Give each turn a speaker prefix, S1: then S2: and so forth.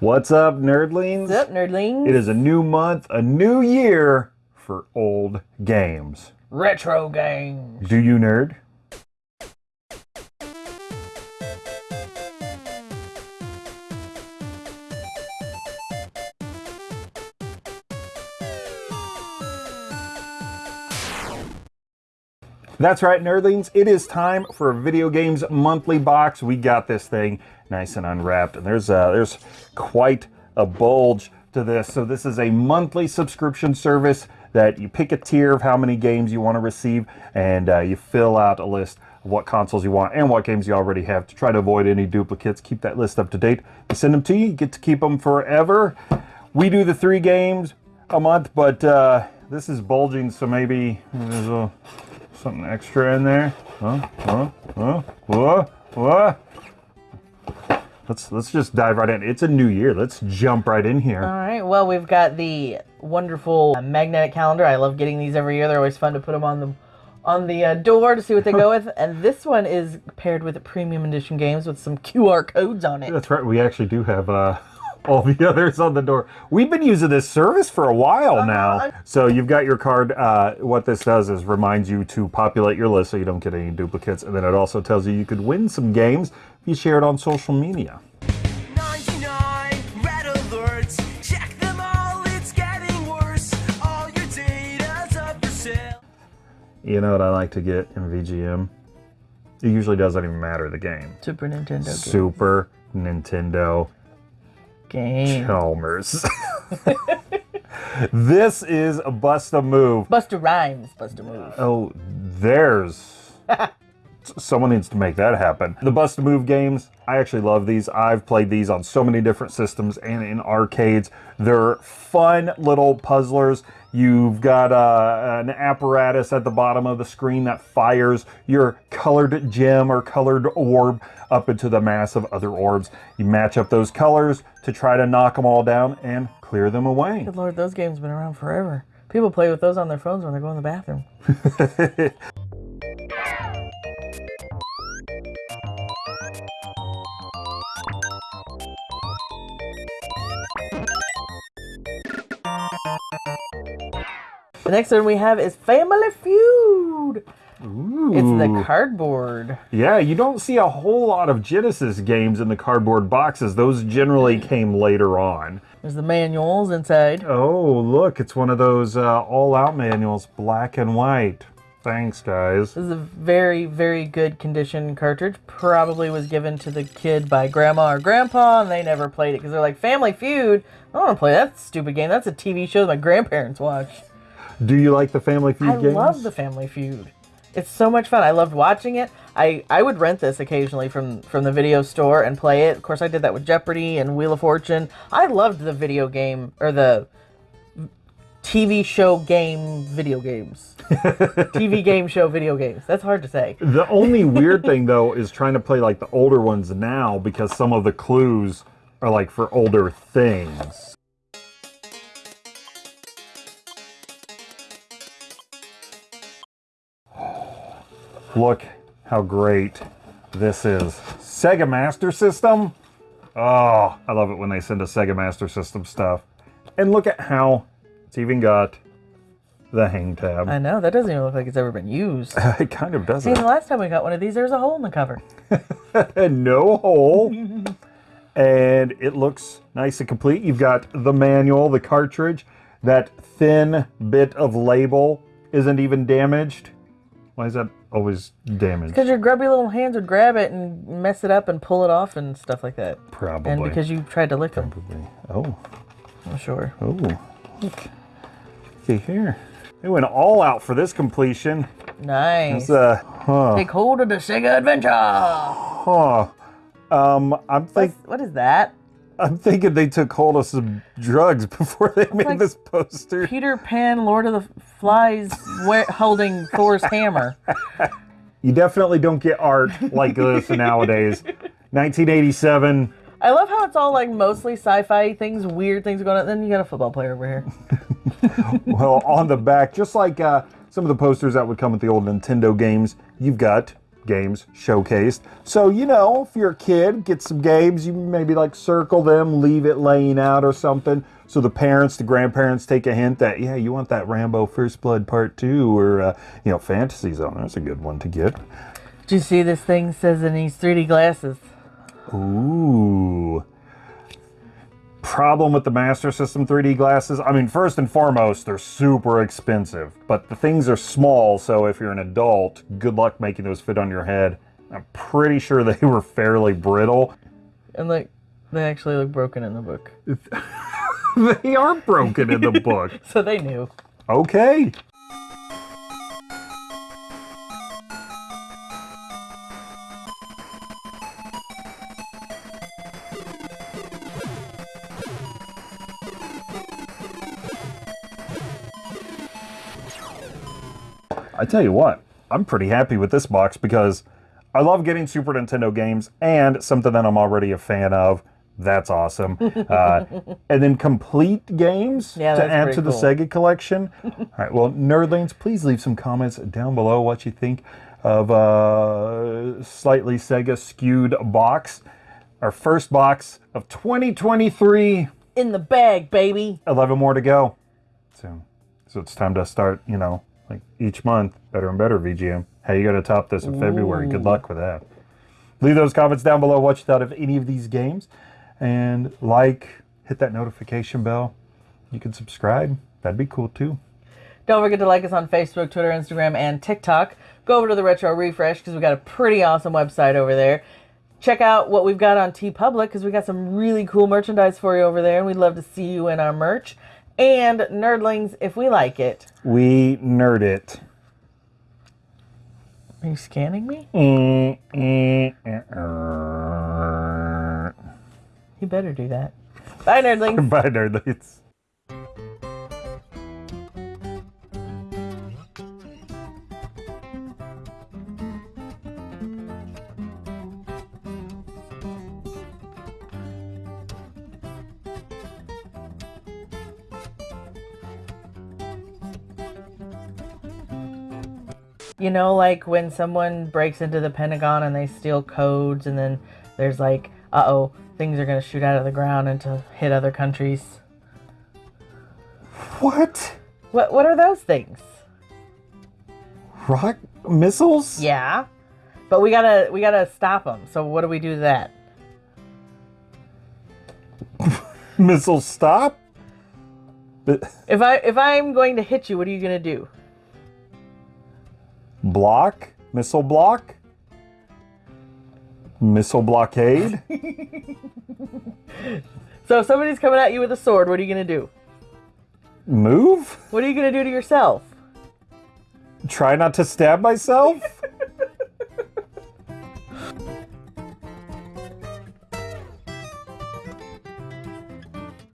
S1: What's up, nerdlings?
S2: What's up, nerdlings?
S1: It is a new month, a new year for old games.
S2: retro games.
S1: Do you nerd? That's right, nerdlings. It is time for a video games monthly box. We got this thing nice and unwrapped, and there's uh, there's quite a bulge to this. So this is a monthly subscription service that you pick a tier of how many games you want to receive, and uh, you fill out a list of what consoles you want and what games you already have to try to avoid any duplicates. Keep that list up to date. We send them to you. You get to keep them forever. We do the three games a month, but uh, this is bulging, so maybe there's a something extra in there. Huh? Huh? Huh? What? What? Let's let's just dive right in. It's a new year. Let's jump right in here.
S2: All right. Well, we've got the wonderful magnetic calendar. I love getting these every year. They're always fun to put them on the on the uh, door to see what they go with. And this one is paired with premium edition games with some QR codes on it.
S1: That's right. We actually do have uh, all the others on the door. We've been using this service for a while now. So you've got your card. Uh, what this does is reminds you to populate your list so you don't get any duplicates. And then it also tells you you could win some games if you share it on social media.
S3: 99 red alerts. Check them all, it's getting worse. All your data's up for sale.
S1: You know what I like to get in VGM? It usually doesn't even matter the game.
S2: Super Nintendo game.
S1: Super Nintendo
S2: game.
S1: Chalmers. this is a bust a move.
S2: Busta Rhymes. Buster Move.
S1: Oh, there's. Someone needs to make that happen. The Bust Move games, I actually love these. I've played these on so many different systems and in arcades. They're fun little puzzlers. You've got uh, an apparatus at the bottom of the screen that fires your colored gem or colored orb up into the mass of other orbs. You match up those colors to try to knock them all down and clear them away.
S2: Good lord, those games have been around forever. People play with those on their phones when they're going to the bathroom. The next one we have is Family Feud. Ooh. It's the cardboard.
S1: Yeah, you don't see a whole lot of Genesis games in the cardboard boxes. Those generally came later on.
S2: There's the manuals inside.
S1: Oh, look, it's one of those uh, all out manuals, black and white. Thanks, guys.
S2: This is a very, very good condition cartridge. Probably was given to the kid by grandma or grandpa, and they never played it because they're like, Family Feud? I don't want to play that stupid game. That's a TV show that my grandparents watch.
S1: Do you like the Family Feud
S2: I
S1: games?
S2: love the Family Feud. It's so much fun. I loved watching it. I, I would rent this occasionally from, from the video store and play it. Of course, I did that with Jeopardy and Wheel of Fortune. I loved the video game, or the TV show game video games. TV game show video games. That's hard to say.
S1: The only weird thing, though, is trying to play like the older ones now because some of the clues are like for older things. Look how great this is. Sega Master System. Oh, I love it when they send us Sega Master System stuff. And look at how it's even got the hang tab.
S2: I know, that doesn't even look like it's ever been used.
S1: it kind of doesn't.
S2: See, the last time we got one of these, there was a hole in the cover.
S1: and no hole. and it looks nice and complete. You've got the manual, the cartridge. That thin bit of label isn't even damaged. Why is that always damaged?
S2: Because your grubby little hands would grab it and mess it up and pull it off and stuff like that.
S1: Probably.
S2: And because you tried to lick them,
S1: Probably. Oh,
S2: I'm sure.
S1: oh, look. See here. They went all out for this completion.
S2: Nice.
S1: It's uh, huh,
S2: Take hold of the Sega Adventure.
S1: huh. Um, I'm think
S2: What's, what is that?
S1: I'm thinking they took hold of some drugs before they made
S2: like-
S1: this poster.
S2: Peter Pan, Lord of the Flies, holding Thor's hammer.
S1: You definitely don't get art like this nowadays. 1987.
S2: I love how it's all like mostly sci-fi things, weird things going on. Then you got a football player over here.
S1: Well, on the back, just like uh, some of the posters that would come with the old Nintendo games, you've got games showcased. So, you know, if you're a kid, get some games, you maybe like circle them, leave it laying out or something. So the parents, the grandparents take a hint that, yeah, you want that Rambo First Blood Part 2 or, uh, you know, Fantasy Zone. That's a good one to get.
S2: Do you see this thing says it needs 3D glasses?
S1: Ooh. Problem with the Master System 3D glasses? I mean, first and foremost, they're super expensive, but the things are small, so if you're an adult, good luck making those fit on your head. I'm pretty sure they were fairly brittle.
S2: And like, they actually look broken in the book.
S1: They are broken in the book.
S2: So they knew.
S1: Okay. I tell you what, I'm pretty happy with this box because I love getting Super Nintendo games and something that I'm already a fan of. That's awesome. Uh, and then complete games
S2: Yeah,
S1: to add to the
S2: cool.
S1: Sega collection. All right, well, nerdlings, please leave some comments down below what you think of a slightly Sega skewed box. Our first box of 2023.
S2: In the bag, baby.
S1: 11 more to go. So, so it's time to start, you know, like each month, better and better VGM. How you going to top this in February? Good luck with that. Leave those comments down below what you thought of any of these games. And like, hit that notification bell. You can subscribe. That'd be cool too.
S2: Don't forget to like us on Facebook, Twitter, Instagram, and TikTok. Go over to the Retro Refresh because we got a pretty awesome website over there. Check out what we've got on TeePublic because we got some really cool merchandise for you over there, and we'd love to see you in our merch. And nerdlings, if we like it.
S1: We nerd it.
S2: Are you scanning me?
S1: Mm, mm, mm.
S2: You better do that. Bye, nerdlings.
S1: Bye, nerdlings.
S2: You know, like when someone breaks into the Pentagon and they steal codes, and then there's like, uh oh, things are going to shoot out of the ground and to hit other countries.
S1: What?
S2: What, what are those things?
S1: Rock missiles?
S2: Yeah. But we gotta we gotta stop them. So what do we do to that?
S1: Missiles stop? But
S2: If I if I'm going to hit you, what are you gonna do?
S1: Block? Missile block? Missile blockade?
S2: So if somebody's coming at you with a sword, what are you gonna do?
S1: Move?
S2: What are you gonna do to yourself?
S1: Try not to stab myself?